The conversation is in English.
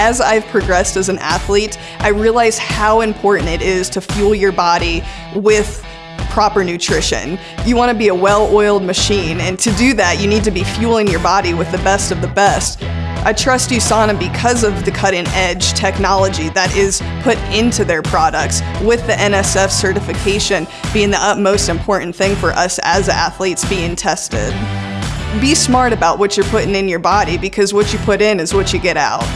As I've progressed as an athlete, I realize how important it is to fuel your body with proper nutrition. You want to be a well-oiled machine, and to do that, you need to be fueling your body with the best of the best. I trust USANA because of the cutting edge technology that is put into their products, with the NSF certification being the utmost important thing for us as athletes being tested. Be smart about what you're putting in your body because what you put in is what you get out.